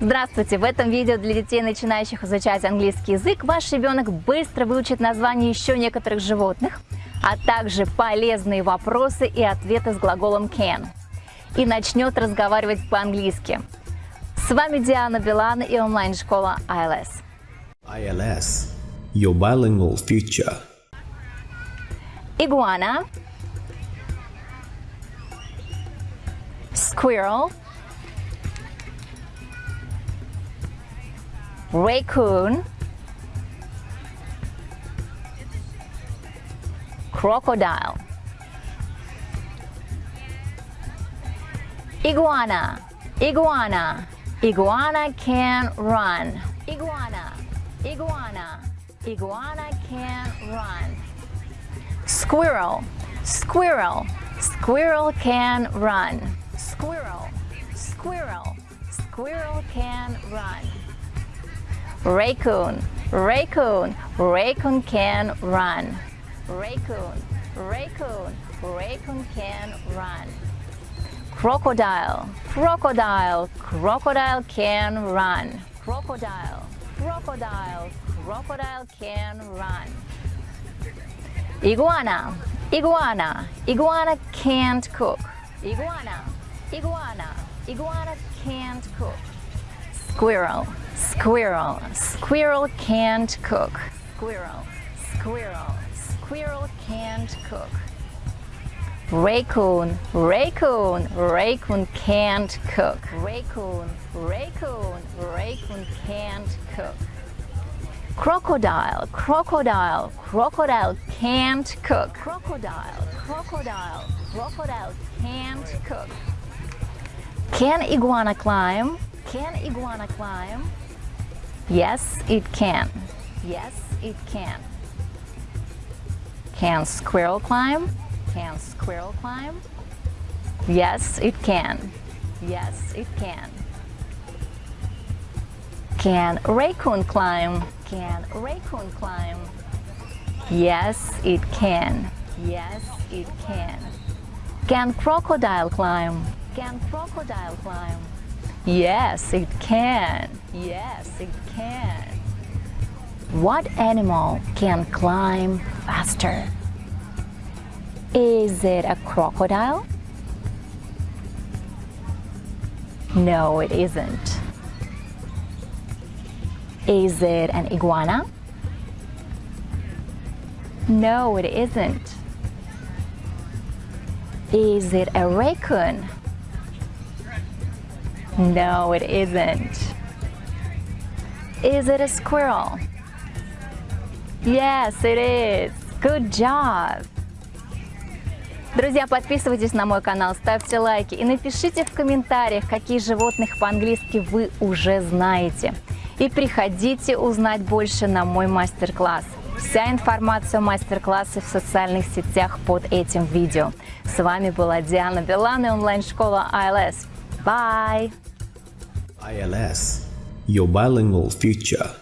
Здравствуйте! В этом видео для детей, начинающих изучать английский язык, ваш ребенок быстро выучит название еще некоторых животных, а также полезные вопросы и ответы с глаголом can. И начнет разговаривать по-английски. С вами Диана Билан и онлайн-школа ILS. ILS, your bilingual future. Игуана. Squirrel. Raccoon, crocodile, iguana, iguana, iguana can run, iguana, iguana, iguana can run, squirrel, squirrel, squirrel can run, squirrel, squirrel, squirrel can run. Raccoon, raccoon, raccoon can run. Raccoon, raccoon, raccoon can run. Crocodile, crocodile, crocodile can run. Crocodile, crocodile, crocodile can run. Iguana, iguana, iguana can't cook. Iguana, iguana, iguana can't cook. Squirrel, squirrel, squirrel can't cook. Squirrel, squirrel, squirrel can't cook. Raccoon, raccoon, raccoon can't cook. Raccoon, raccoon, raccoon can't cook. Crocodile, crocodile, crocodile can't cook. Crocodile, crocodile, crocodile can't cook. Can iguana climb? Can iguana climb? Yes, it can. Yes, it can. Can squirrel climb? Can squirrel climb? Yes, it can. Yes, it can. Can raccoon climb? Can raccoon climb? Yes, it can. Yes, it can. Can crocodile climb? Can crocodile climb? Yes, it can. Yes, it can. What animal can climb faster? Is it a crocodile? No, it isn't. Is it an iguana? No, it isn't. Is it a raccoon? No, it isn't. Is it a squirrel? Yes, it is. Good job. Друзья, подписывайтесь на мой канал, ставьте лайки и напишите в комментариях, какие животных по-английски вы уже знаете. И приходите узнать больше на мой мастер-класс. Вся информация о мастер-классе в социальных сетях под этим видео. С вами была Диана Билан и онлайн-школа ILS. Bye! ILS, your bilingual future.